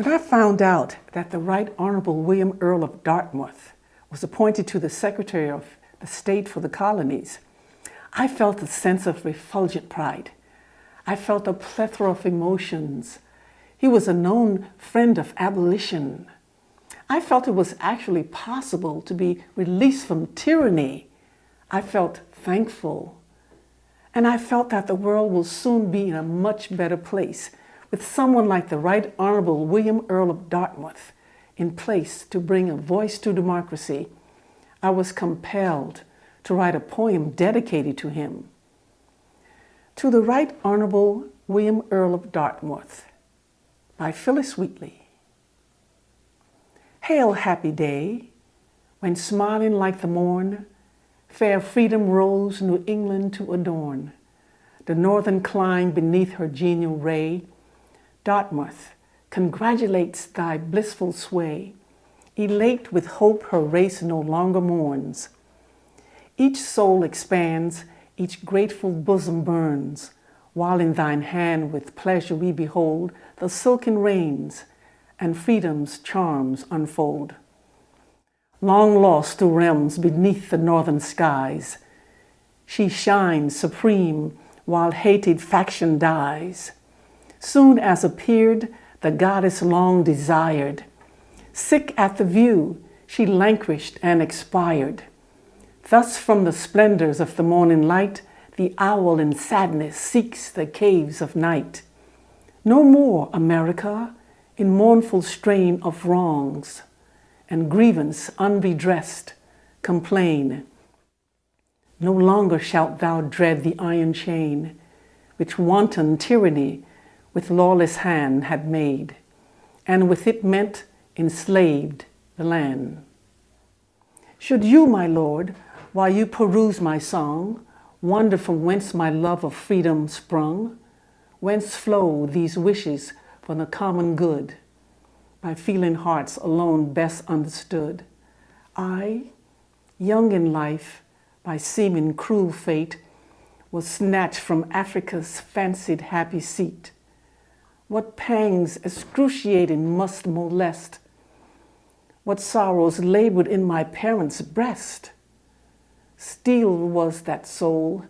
When I found out that the Right Honorable William Earl of Dartmouth was appointed to the Secretary of the State for the Colonies, I felt a sense of refulgent pride. I felt a plethora of emotions. He was a known friend of abolition. I felt it was actually possible to be released from tyranny. I felt thankful. And I felt that the world will soon be in a much better place with someone like the Right Honorable William Earl of Dartmouth in place to bring a voice to democracy, I was compelled to write a poem dedicated to him. To the Right Honorable William Earl of Dartmouth by Phillis Wheatley. Hail, happy day, when smiling like the morn, fair freedom rose New England to adorn. The northern clime beneath her genial ray, Dartmouth congratulates thy blissful sway, elate with hope her race no longer mourns. Each soul expands, each grateful bosom burns, while in thine hand with pleasure we behold the silken reins and freedom's charms unfold. Long lost to realms beneath the northern skies, she shines supreme while hated faction dies soon as appeared the goddess long desired. Sick at the view, she languished and expired. Thus from the splendors of the morning light, the owl in sadness seeks the caves of night. No more, America, in mournful strain of wrongs and grievance unredressed, complain. No longer shalt thou dread the iron chain, which wanton tyranny with lawless hand had made, and with it meant enslaved the land. Should you, my Lord, while you peruse my song, wonder from whence my love of freedom sprung, whence flow these wishes for the common good, by feeling hearts alone best understood, I, young in life, by seeming cruel fate, was snatched from Africa's fancied happy seat, what pangs excruciating must molest? What sorrows labored in my parents' breast? Steel was that soul,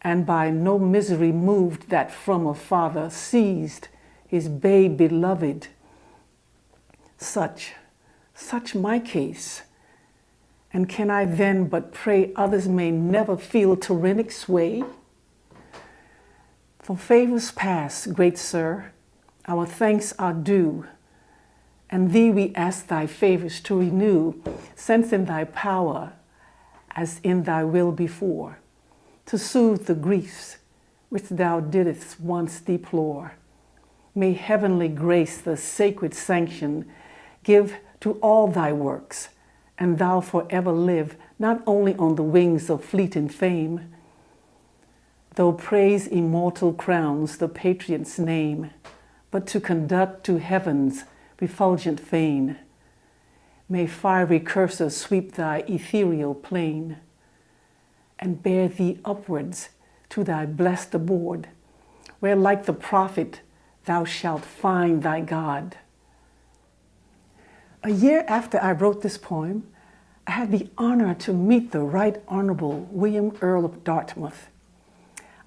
and by no misery moved that from a father seized his babe beloved. Such, such my case. And can I then but pray others may never feel tyrannic sway? For favors past, great sir, our thanks are due, and thee we ask thy favors to renew, since in thy power, as in thy will before, to soothe the griefs which thou didst once deplore. May heavenly grace the sacred sanction give to all thy works, and thou forever live not only on the wings of fleeting fame, though praise immortal crowns the patriot's name, but to conduct to heaven's refulgent fane. May fiery cursors sweep thy ethereal plain and bear thee upwards to thy blessed abode, where like the prophet thou shalt find thy God. A year after I wrote this poem, I had the honor to meet the Right Honorable William Earl of Dartmouth.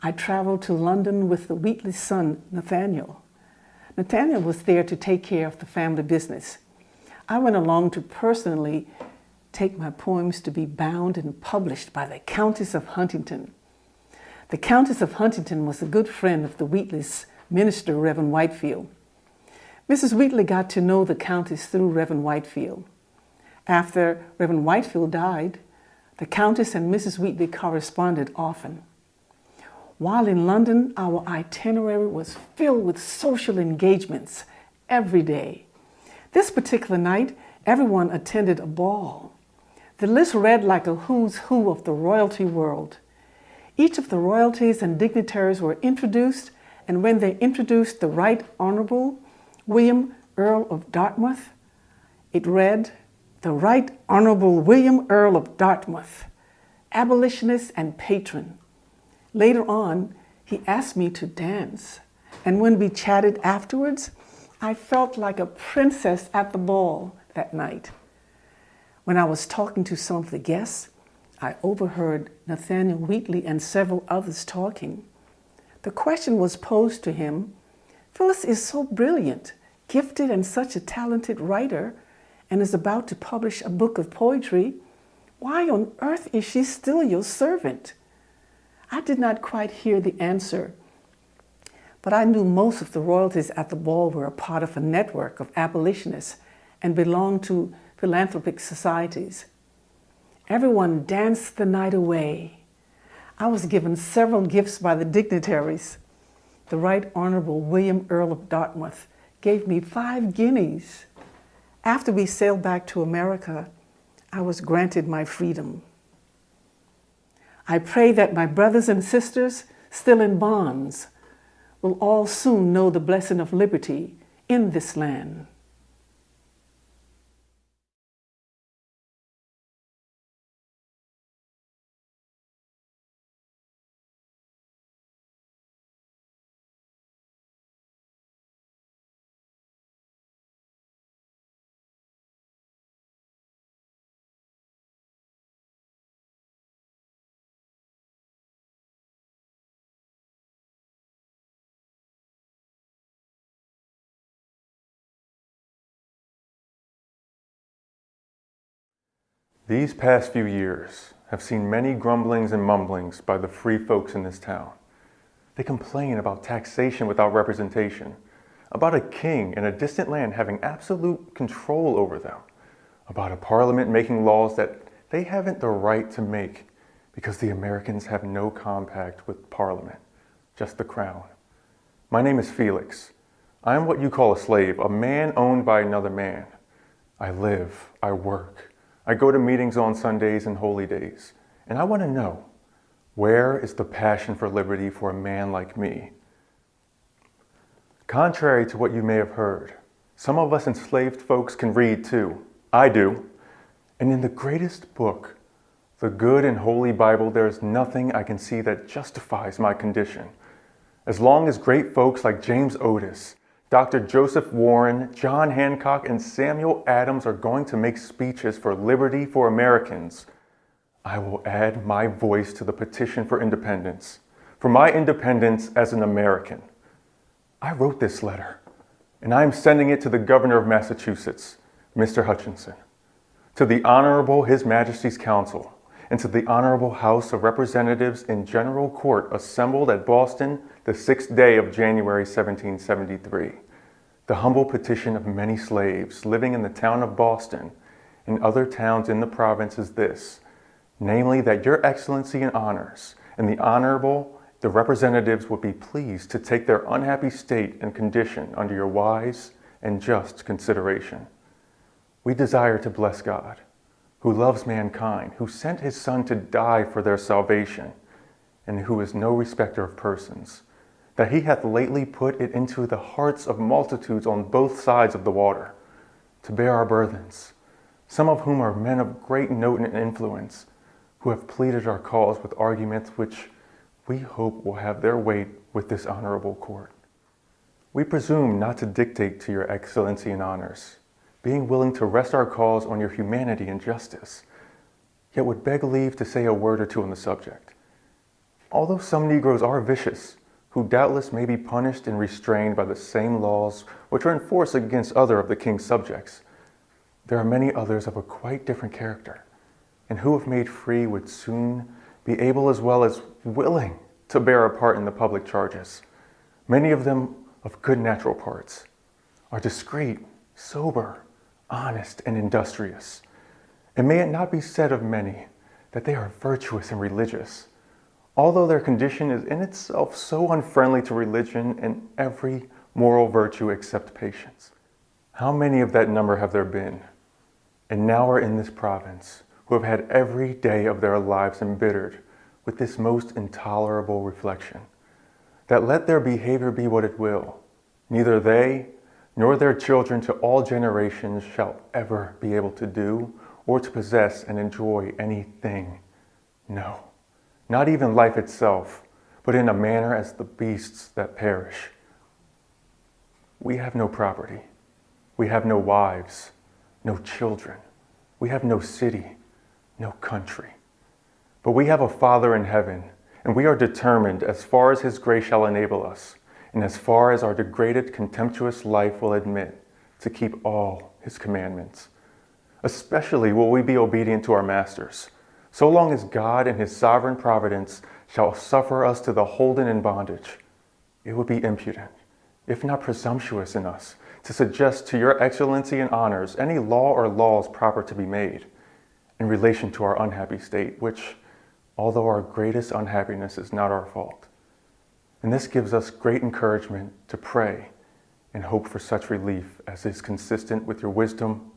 I traveled to London with the Wheatley son, Nathaniel. Nathaniel was there to take care of the family business. I went along to personally take my poems to be bound and published by the Countess of Huntingdon. The Countess of Huntingdon was a good friend of the Wheatleys' minister, Reverend Whitefield. Mrs. Wheatley got to know the Countess through Reverend Whitefield. After Reverend Whitefield died, the Countess and Mrs. Wheatley corresponded often. While in London, our itinerary was filled with social engagements every day. This particular night, everyone attended a ball. The list read like a who's who of the royalty world. Each of the royalties and dignitaries were introduced, and when they introduced the Right Honorable William Earl of Dartmouth, it read, the Right Honorable William Earl of Dartmouth, abolitionist and patron, Later on, he asked me to dance. And when we chatted afterwards, I felt like a princess at the ball that night. When I was talking to some of the guests, I overheard Nathaniel Wheatley and several others talking. The question was posed to him, Phillis is so brilliant, gifted and such a talented writer, and is about to publish a book of poetry. Why on earth is she still your servant? I did not quite hear the answer, but I knew most of the royalties at the ball were a part of a network of abolitionists and belonged to philanthropic societies. Everyone danced the night away. I was given several gifts by the dignitaries. The Right Honorable William Earl of Dartmouth gave me five guineas. After we sailed back to America, I was granted my freedom. I pray that my brothers and sisters still in bonds will all soon know the blessing of liberty in this land. These past few years have seen many grumblings and mumblings by the free folks in this town. They complain about taxation without representation, about a king in a distant land having absolute control over them, about a parliament making laws that they haven't the right to make because the Americans have no compact with parliament, just the crown. My name is Felix. I am what you call a slave, a man owned by another man. I live, I work, I go to meetings on Sundays and holy days, and I want to know, where is the passion for liberty for a man like me? Contrary to what you may have heard, some of us enslaved folks can read too. I do. And in the greatest book, the good and holy Bible, there is nothing I can see that justifies my condition. As long as great folks like James Otis Dr. Joseph Warren, John Hancock, and Samuel Adams are going to make speeches for liberty for Americans. I will add my voice to the petition for independence, for my independence as an American. I wrote this letter, and I am sending it to the governor of Massachusetts, Mr. Hutchinson, to the Honorable His Majesty's Council, and to the Honorable House of Representatives in General Court assembled at Boston the sixth day of January 1773. The humble petition of many slaves living in the town of Boston and other towns in the province is this, namely that your excellency and honors and the honorable the representatives would be pleased to take their unhappy state and condition under your wise and just consideration. We desire to bless God, who loves mankind, who sent his son to die for their salvation, and who is no respecter of persons, that he hath lately put it into the hearts of multitudes on both sides of the water, to bear our burthens, some of whom are men of great note and influence, who have pleaded our cause with arguments which we hope will have their weight with this honorable court. We presume not to dictate to your excellency and honors, being willing to rest our cause on your humanity and justice, yet would beg leave to say a word or two on the subject. Although some Negroes are vicious, who doubtless may be punished and restrained by the same laws which are enforced against other of the king's subjects. There are many others of a quite different character, and who if made free would soon be able as well as willing to bear a part in the public charges. Many of them of good natural parts, are discreet, sober, honest, and industrious. And may it not be said of many that they are virtuous and religious, although their condition is in itself so unfriendly to religion and every moral virtue except patience. How many of that number have there been, and now are in this province, who have had every day of their lives embittered with this most intolerable reflection, that let their behavior be what it will, neither they nor their children to all generations shall ever be able to do or to possess and enjoy anything. No not even life itself, but in a manner as the beasts that perish. We have no property. We have no wives, no children. We have no city, no country. But we have a Father in heaven, and we are determined, as far as His grace shall enable us, and as far as our degraded, contemptuous life will admit, to keep all His commandments. Especially will we be obedient to our masters, so long as God in His sovereign providence shall suffer us to the holden in bondage. It would be impudent, if not presumptuous in us, to suggest to your excellency and honors any law or laws proper to be made in relation to our unhappy state, which, although our greatest unhappiness is not our fault. And this gives us great encouragement to pray and hope for such relief as is consistent with your wisdom,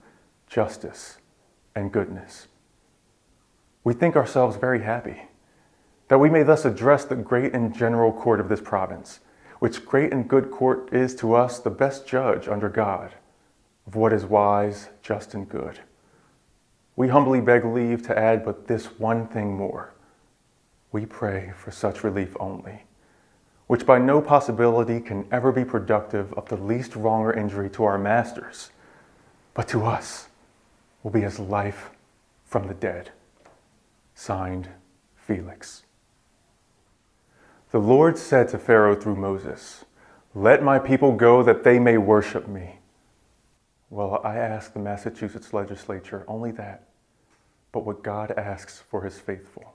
justice, and goodness. We think ourselves very happy that we may thus address the great and general court of this province which great and good court is to us the best judge under God of what is wise, just, and good. We humbly beg leave to add but this one thing more. We pray for such relief only, which by no possibility can ever be productive of the least wrong or injury to our masters, but to us will be as life from the dead. Signed, Felix. The Lord said to Pharaoh through Moses, Let my people go that they may worship me. Well, I ask the Massachusetts legislature only that, but what God asks for his faithful.